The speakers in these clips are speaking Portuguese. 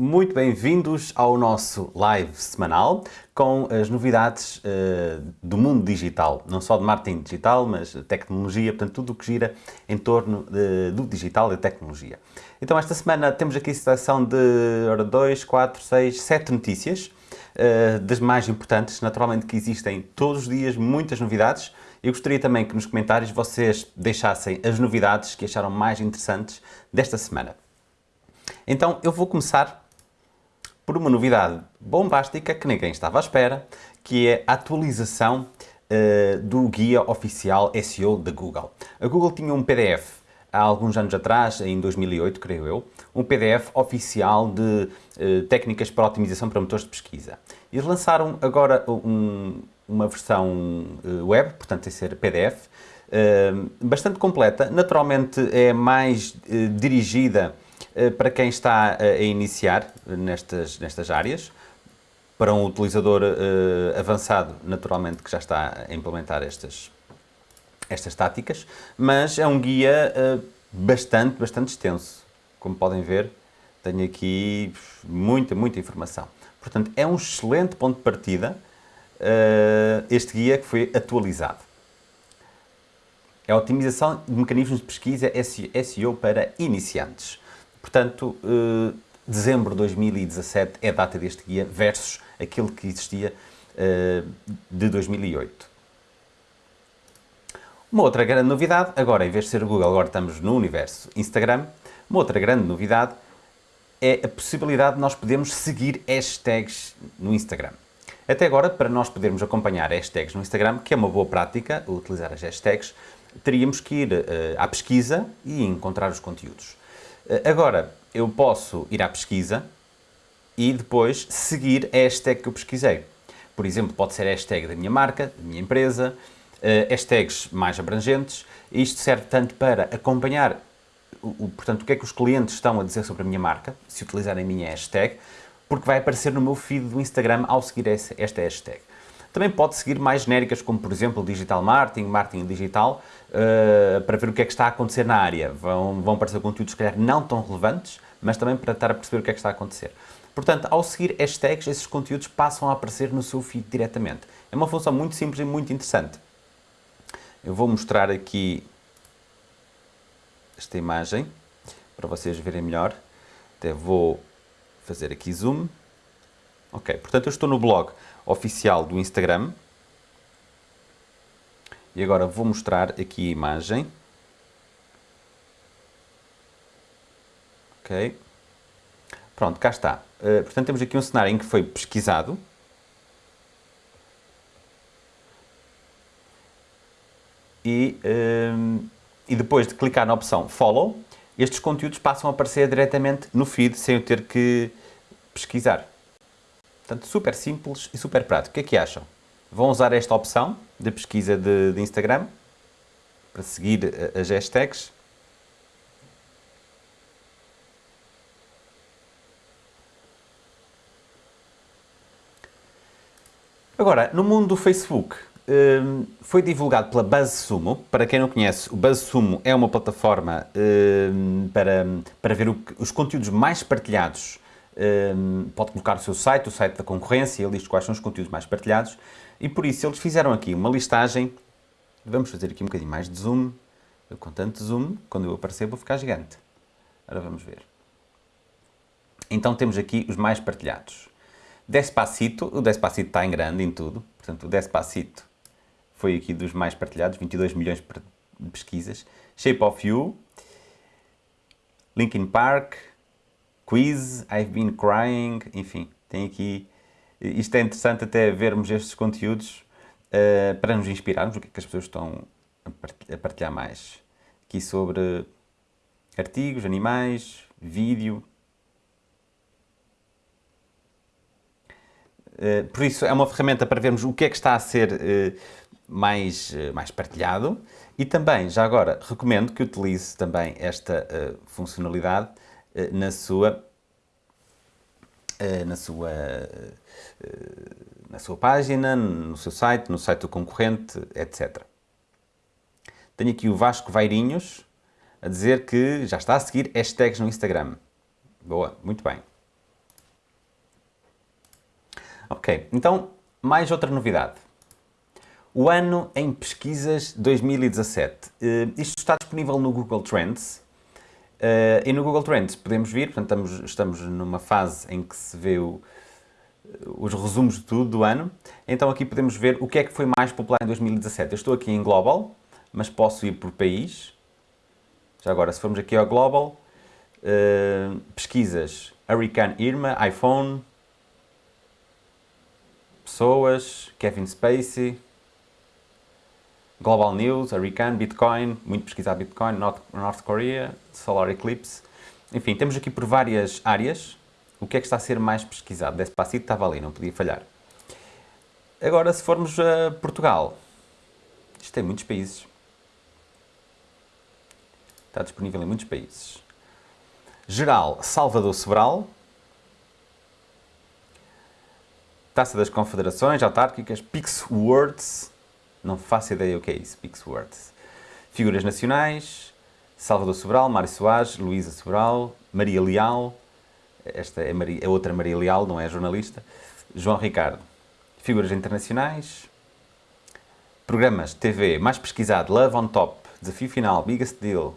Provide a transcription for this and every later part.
muito bem-vindos ao nosso live semanal com as novidades uh, do mundo digital, não só de marketing digital, mas tecnologia, portanto tudo o que gira em torno de, do digital e tecnologia. Então esta semana temos aqui a seleção de 2, 4, 6, 7 notícias, uh, das mais importantes, naturalmente que existem todos os dias muitas novidades, eu gostaria também que nos comentários vocês deixassem as novidades que acharam mais interessantes desta semana. Então eu vou começar por uma novidade bombástica que ninguém estava à espera, que é a atualização uh, do guia oficial SEO da Google. A Google tinha um PDF há alguns anos atrás, em 2008, creio eu, um PDF oficial de uh, técnicas para otimização para motores de pesquisa. Eles lançaram agora um, uma versão uh, web, portanto, sem ser PDF, uh, bastante completa. Naturalmente, é mais dirigida para quem está a iniciar nestas, nestas áreas, para um utilizador avançado, naturalmente, que já está a implementar estas estas táticas, mas é um guia bastante, bastante extenso. Como podem ver, tenho aqui muita, muita informação. Portanto, é um excelente ponto de partida este guia que foi atualizado. É a otimização de mecanismos de pesquisa SEO para iniciantes. Portanto, uh, dezembro de 2017 é a data deste guia versus aquele que existia de 2008. Uma outra grande novidade, agora em vez de ser Google, agora estamos no universo Instagram, uma outra grande novidade é a possibilidade de nós podermos seguir hashtags no Instagram. Até agora, para nós podermos acompanhar hashtags no Instagram, que é uma boa prática, utilizar as hashtags, teríamos que ir uh, à pesquisa e encontrar os conteúdos. Uh, agora, eu posso ir à pesquisa e depois seguir a hashtag que eu pesquisei. Por exemplo, pode ser a hashtag da minha marca, da minha empresa, uh, hashtags mais abrangentes. Isto serve tanto para acompanhar o, portanto, o que é que os clientes estão a dizer sobre a minha marca, se utilizarem a minha hashtag, porque vai aparecer no meu feed do Instagram ao seguir esta hashtag. Também pode seguir mais genéricas, como por exemplo digital marketing, marketing digital, uh, para ver o que é que está a acontecer na área. Vão, vão aparecer conteúdos, se calhar, não tão relevantes, mas também para estar a perceber o que é que está a acontecer. Portanto, ao seguir hashtags, esses conteúdos passam a aparecer no seu feed diretamente. É uma função muito simples e muito interessante. Eu vou mostrar aqui esta imagem para vocês verem melhor. Até vou fazer aqui zoom. Ok, portanto eu estou no blog oficial do Instagram. E agora vou mostrar aqui a imagem. Ok. Pronto, cá está. Uh, portanto temos aqui um cenário em que foi pesquisado e, um, e depois de clicar na opção Follow, estes conteúdos passam a aparecer diretamente no feed sem eu ter que pesquisar. Portanto, super simples e super prático. O que é que acham? Vão usar esta opção de pesquisa de, de Instagram para seguir eh, as hashtags. Agora, no mundo do Facebook, Hum, foi divulgado pela BuzzSumo. Para quem não conhece, o BuzzSumo é uma plataforma hum, para, para ver os conteúdos mais partilhados. Hum, pode colocar o seu site, o site da concorrência, ele diz quais são os conteúdos mais partilhados. E por isso eles fizeram aqui uma listagem. Vamos fazer aqui um bocadinho mais de zoom. Com tanto zoom, quando eu aparecer vou ficar gigante. Agora vamos ver. Então temos aqui os mais partilhados. Despacito, o Despacito está em grande em tudo, portanto o Despacito foi aqui dos mais partilhados, 22 milhões de pesquisas. Shape of You, Linkin Park, Quiz, I've Been Crying, enfim, tem aqui... Isto é interessante até vermos estes conteúdos uh, para nos inspirarmos, o que é que as pessoas estão a partilhar mais. Aqui sobre artigos, animais, vídeo. Uh, por isso, é uma ferramenta para vermos o que é que está a ser uh, mais, eh, mais partilhado e também, já agora, recomendo que utilize também esta funcionalidade na sua, uh, na, sua, na sua página, no seu site, no site do concorrente, etc. Tenho aqui o Vasco Vairinhos a dizer que já está a seguir hashtags no Instagram. Boa, muito bem. Ok, então, mais outra novidade. O ano em pesquisas 2017. Uh, eh, isto está disponível no Google Trends. Uh, e no Google Trends podemos vir, portanto estamos, estamos numa fase em que se vê o, os resumos de tudo do ano. Então aqui podemos ver o que é que foi mais popular em 2017. Eu estou aqui em Global, mas posso ir por país. Já agora, se formos aqui ao Global, uh, pesquisas, Hurricane Irma, iPhone, pessoas, Kevin Spacey, Global News, Hurricane, Bitcoin, muito pesquisado Bitcoin, North, North Korea, Solar Eclipse. Enfim, temos aqui por várias áreas o que é que está a ser mais pesquisado. Despacito estava ali, não podia falhar. Agora, se formos a Portugal, isto tem muitos países. Está disponível em muitos países. Geral, Salvador Sobral. Taça das Confederações Autárquicas, Pix Words. Não faço ideia o que é isso, Pix Words. Figuras Nacionais, Salvador Sobral, Mário Soares, Luísa Sobral, Maria Leal. Esta é, Maria, é outra Maria Leal, não é jornalista. João Ricardo. Figuras internacionais. Programas TV mais pesquisado, Love on Top, Desafio Final, Biggest Deal,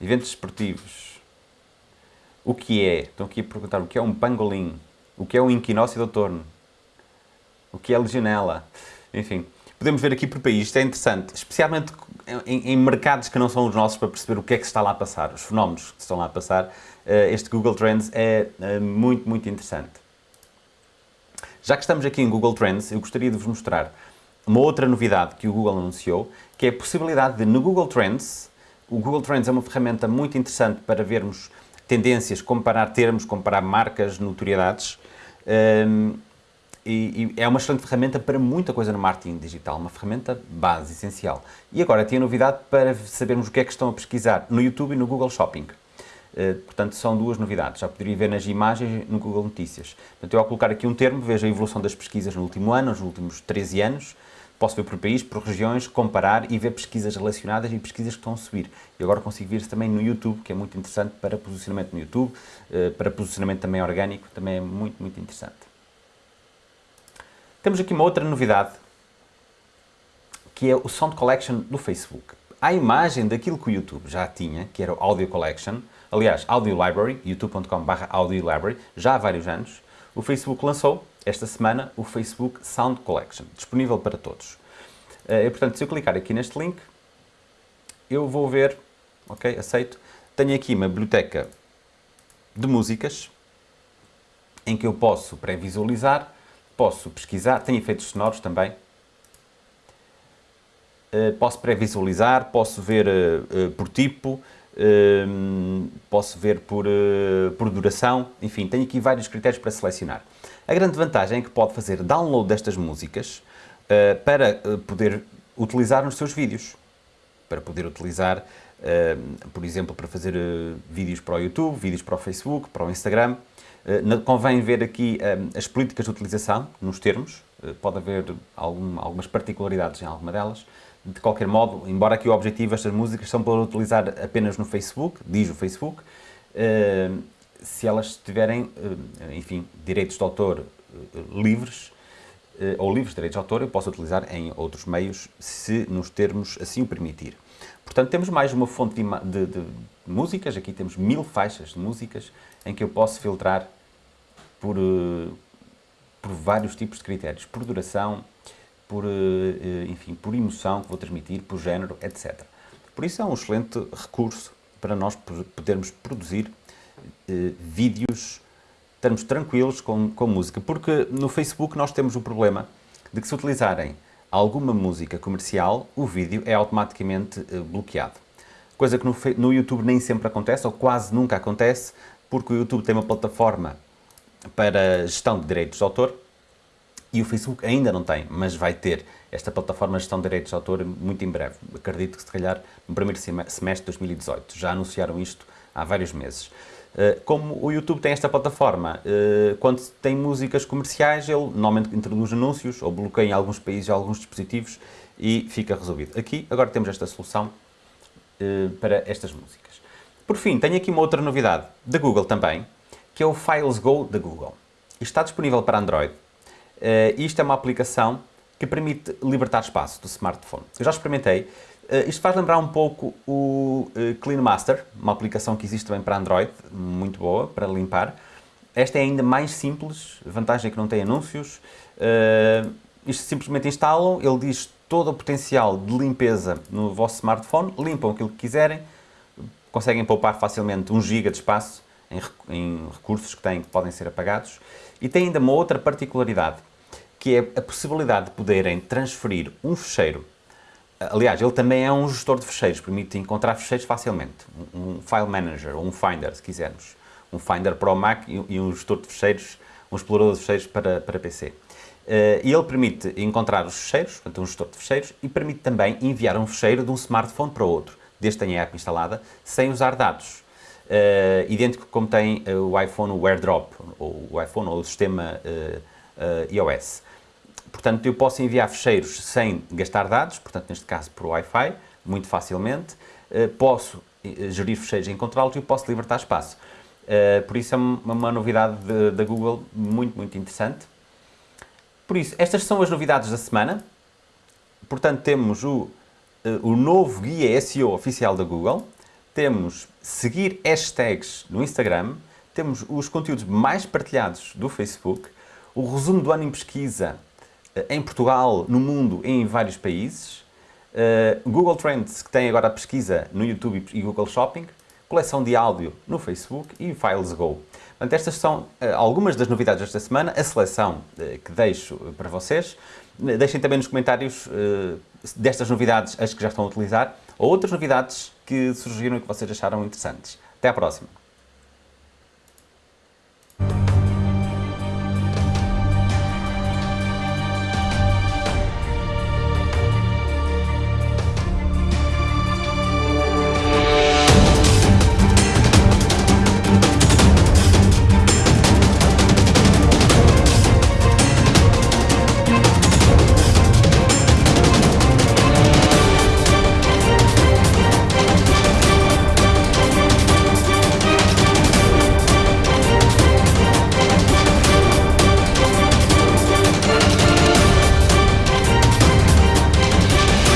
eventos esportivos, o que é, estão aqui a perguntar, o que é um pangolim, o que é um inquinócio do torno, o que é legionela, enfim. Podemos ver aqui por país, isto é interessante, especialmente em, em, mercados que não são os nossos, para perceber o que é que se está lá a passar, os fenómenos que estão lá a passar. Eh, este Google Trends é eh, muito, muito interessante. Já que estamos aqui em Google Trends, eu gostaria de vos mostrar uma outra novidade que o Google anunciou, que é a possibilidade de, no Google Trends, o Google Trends é uma ferramenta muito interessante para vermos tendências, comparar termos, comparar marcas, notoriedades. Um, e, e, é uma excelente ferramenta para muita coisa no marketing digital, uma ferramenta base, essencial. E agora tem a novidade para sabermos o que é que estão a pesquisar no YouTube e no Google Shopping. Uh, portanto, são duas novidades. Já poderia ver nas imagens no Google Notícias. Portanto, eu ao colocar aqui um termo, vejo a evolução das pesquisas no último ano, nos últimos 13 anos, Posso ver por país, por regiões, comparar e ver pesquisas relacionadas e pesquisas que estão a subir. E agora consigo ver também no YouTube, que é muito interessante para posicionamento no YouTube, eh, para posicionamento também orgânico, também é muito, muito interessante. Temos aqui uma outra novidade, que é o Sound Collection do Facebook. A imagem daquilo que o YouTube já tinha, que era o Audio Collection, aliás, Audio Library, youtube.com.br Audio Library, já há vários anos, o Facebook lançou esta semana o Facebook Sound Collection, disponível para todos. Eh, e, portanto, se eu clicar aqui neste link, eu vou ver, ok, aceito, tenho aqui uma biblioteca de músicas em que eu posso pré-visualizar, posso pesquisar, tenho efeitos sonoros também, eh, posso pré-visualizar, posso ver eh, por tipo, posso ver por, por duração, enfim, tenho aqui vários critérios para selecionar. A grande vantagem é que pode fazer download destas músicas para poder utilizar nos seus vídeos. Para poder utilizar, por exemplo, para fazer vídeos para o YouTube, vídeos para o Facebook, para o Instagram. Convém ver aqui as políticas de utilização nos termos. pode haver algum, algumas particularidades em alguma delas. De qualquer modo, embora aqui o objetivo destas músicas são para utilizar apenas no Facebook, diz o Facebook, se elas tiverem, eh, enfim, direitos de autor eh, livres, eh, ou livres de direitos de autor, eu posso utilizar em outros meios, se nos termos assim o permitir. Portanto, temos mais uma fonte de, de, de músicas, aqui temos mil faixas de músicas, em que eu posso filtrar por, por vários tipos de critérios, por duração, por, enfim, por emoção que vou transmitir, por género, etc. Por isso é um excelente recurso para nós podermos produzir eh, vídeos, estamos tranquilos com, com música, porque no Facebook nós temos o problema de que se utilizarem alguma música comercial, o vídeo é automaticamente eh, bloqueado. Coisa que no, no YouTube nem sempre acontece, ou quase nunca acontece, porque o YouTube tem uma plataforma para gestão de direitos de autor e o Facebook ainda não tem, mas vai ter esta plataforma de gestão de direitos de autor muito em breve. Acredito que se calhar no primeiro semestre de 2018. Já anunciaram isto há vários meses. Eh, como o YouTube tem esta plataforma, eh, quando tem músicas comerciais, ele normalmente introduz anúncios ou bloqueia em alguns países alguns dispositivos e fica resolvido. Aqui, agora temos esta solução eh, para estas músicas. Por fim, tenho aqui uma outra novidade da Google também, que é o Files Go da Google. está disponível para Android. Uh, isto é uma aplicação que permite libertar espaço do smartphone. Eu já experimentei. Uh, isto faz lembrar um pouco o uh, Clean Master, uma aplicação que existe também para Android, muito boa para limpar. Esta é ainda mais simples, vantagem é que não tem anúncios. Uh, isto simplesmente instalam, ele diz todo o potencial de limpeza no vosso smartphone, limpam aquilo que quiserem, conseguem poupar facilmente 1 GB de espaço em, em recursos que têm que podem ser apagados. E tem ainda uma outra particularidade, que é a possibilidade de poderem transferir um fecheiro. Aliás, ele também é um gestor de fecheiros, permite encontrar fecheiros facilmente. Um File Manager ou um Finder, se quisermos. Um Finder para o Mac e um gestor de fecheiros, um explorador de fecheiros para, para PC. Uh, e ele permite encontrar os fecheiros, portanto um gestor de fecheiros, e permite também enviar um fecheiro de um smartphone para outro, desde que tenha a app instalada, sem usar dados. Uh, idêntico como tem uh, o iPhone o AirDrop, ou o iPhone ou o sistema iOS. Portanto, eu posso enviar fecheiros sem gastar dados, portanto, neste caso por Wi-Fi, muito facilmente. posso gerir fecheiros e encontrá-los e posso libertar espaço. por isso é uma, uma novidade da Google muito, muito interessante. Por isso, estas são as novidades da semana. Portanto, temos o, o novo guia SEO oficial da Google, temos seguir hashtags no Instagram, temos os conteúdos mais partilhados do Facebook, o resumo do ano em pesquisa eh, em Portugal, no mundo e em vários países, uh, Google Trends, que tem agora a pesquisa no YouTube e Google Shopping, coleção de áudio no Facebook e Files Go. Portanto, estas são algumas das novidades desta semana, a seleção que deixo para vocês. Deixem também nos comentários uh, destas novidades as que já estão a utilizar ou outras novidades que surgiram e que vocês acharam interessantes. Até à próxima!